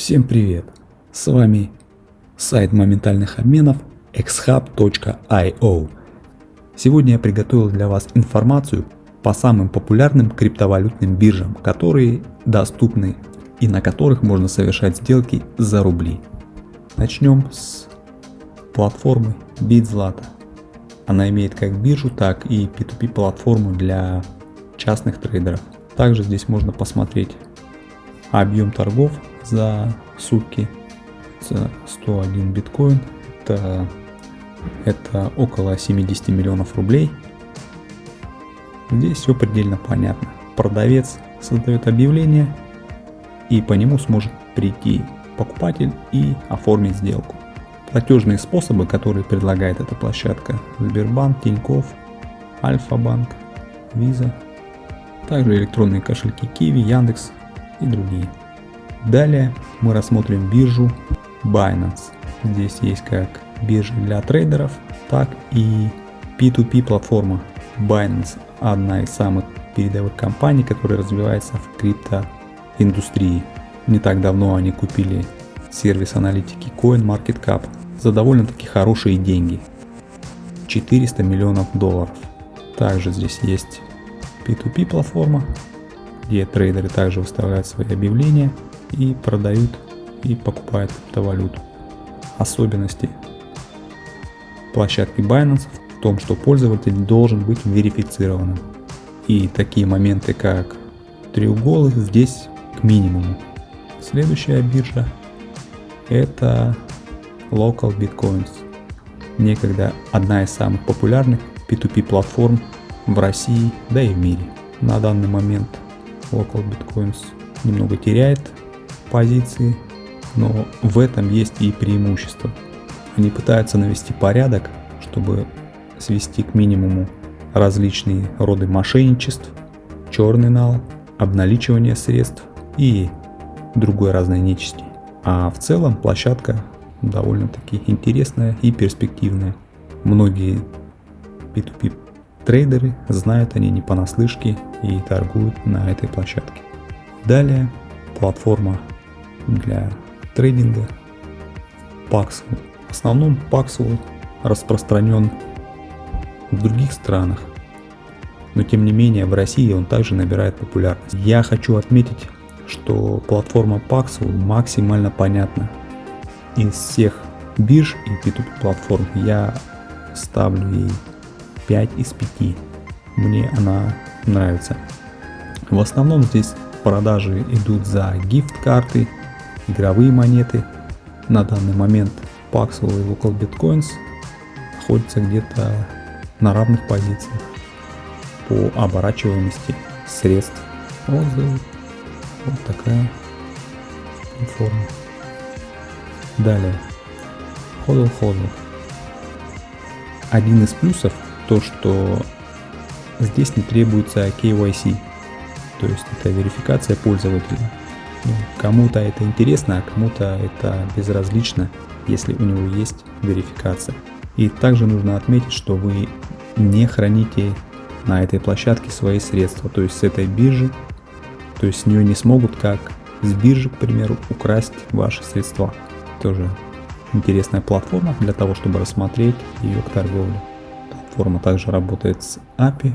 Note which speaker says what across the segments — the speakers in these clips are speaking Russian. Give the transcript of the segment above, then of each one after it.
Speaker 1: Всем привет! С вами сайт моментальных обменов xhub.io. Сегодня я приготовил для вас информацию по самым популярным криптовалютным биржам, которые доступны и на которых можно совершать сделки за рубли. Начнем с платформы BitZlata. Она имеет как биржу, так и P2P платформу для частных трейдеров. Также здесь можно посмотреть объем торгов за сутки. За 101 биткоин. Это, это около 70 миллионов рублей. Здесь все предельно понятно. Продавец создает объявление и по нему сможет прийти покупатель и оформить сделку. Платежные способы которые предлагает эта площадка. Сбербанк, Тинькофф, Альфа-банк, Виза. Также электронные кошельки Киви, Яндекс и другие. Далее мы рассмотрим биржу Binance. Здесь есть как биржа для трейдеров, так и P2P платформа. Binance одна из самых передовых компаний, которая развивается в криптоиндустрии. Не так давно они купили сервис аналитики CoinMarketCap за довольно-таки хорошие деньги. 400 миллионов долларов. Также здесь есть P2P платформа, где трейдеры также выставляют свои объявления и продают и покупают криптовалюту. Особенности площадки Binance в том, что пользователь должен быть верифицированным. И такие моменты, как треуголы, здесь к минимуму. Следующая биржа это Local Bitcoins. Некогда одна из самых популярных P2P платформ в России, да и в мире. На данный момент Local Bitcoins немного теряет позиции, но в этом есть и преимущество. Они пытаются навести порядок, чтобы свести к минимуму различные роды мошенничеств, черный нал, обналичивание средств и другой разной нечисти. А в целом площадка довольно-таки интересная и перспективная. Многие P2P трейдеры знают они не понаслышке и торгуют на этой площадке. Далее платформа для трейдинга Paxful. В основном Paxful распространен в других странах, но тем не менее в России он также набирает популярность. Я хочу отметить, что платформа Paxful максимально понятна. Из всех бирж и P2P платформ я ставлю ей 5 из 5. Мне она нравится. В основном здесь продажи идут за гифт-карты, игровые монеты. На данный момент Paxful и Local Bitcoins находятся где-то на равных позициях по оборачиваемости средств. Отзывы. Вот такая форма. Далее. Ходл Ходл. Один из плюсов то, что здесь не требуется KYC. То есть это верификация пользователя. Ну, кому-то это интересно, а кому-то это безразлично, если у него есть верификация. И также нужно отметить, что вы не храните на этой площадке свои средства, то есть с этой биржи, то есть с нее не смогут как с биржи, к примеру, украсть ваши средства. Тоже интересная платформа для того, чтобы рассмотреть ее к торговле. Платформа также работает с API,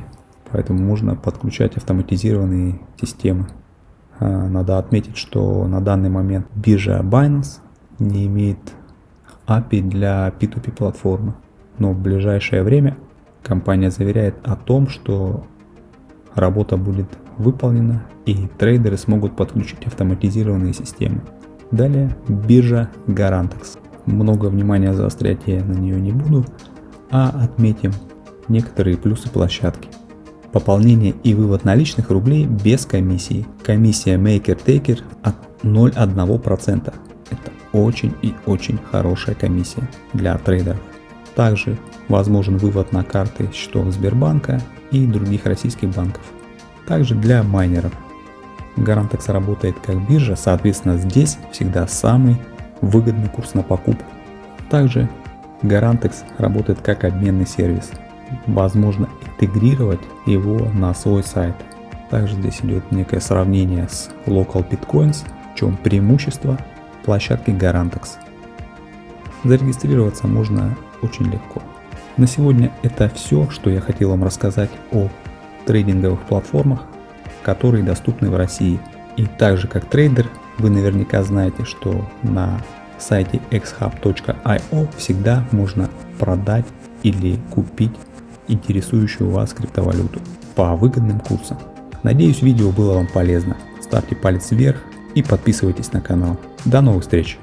Speaker 1: поэтому можно подключать автоматизированные системы. А, надо отметить, что на данный момент биржа Binance не имеет API для P2P платформы, но в ближайшее время компания заверяет о том, что работа будет выполнена и трейдеры смогут подключить автоматизированные системы. Далее биржа Garantex. Много внимания заострять я на нее не буду, а отметим некоторые плюсы площадки. Пополнение и вывод наличных рублей без комиссии. Комиссия Maker Taker от 0,1%. Это очень и очень хорошая комиссия для трейдеров. Также возможен вывод на карты счетов Сбербанка и других российских банков. Также для майнеров. Garantex работает как биржа, соответственно здесь всегда самый выгодный курс на покупку. Также Garantex работает как обменный сервис возможно интегрировать его на свой сайт. Также здесь идет некое сравнение с Local Bitcoins, в чем преимущество площадке Garantex. Зарегистрироваться можно очень легко. На сегодня это все, что я хотел вам рассказать о трейдинговых платформах, которые доступны в России. И так же как трейдер, вы наверняка знаете, что на сайте xhub.io всегда можно продать или купить интересующую вас криптовалюту по выгодным курсам. Надеюсь видео было вам полезно. Ставьте палец вверх и подписывайтесь на канал. До новых встреч!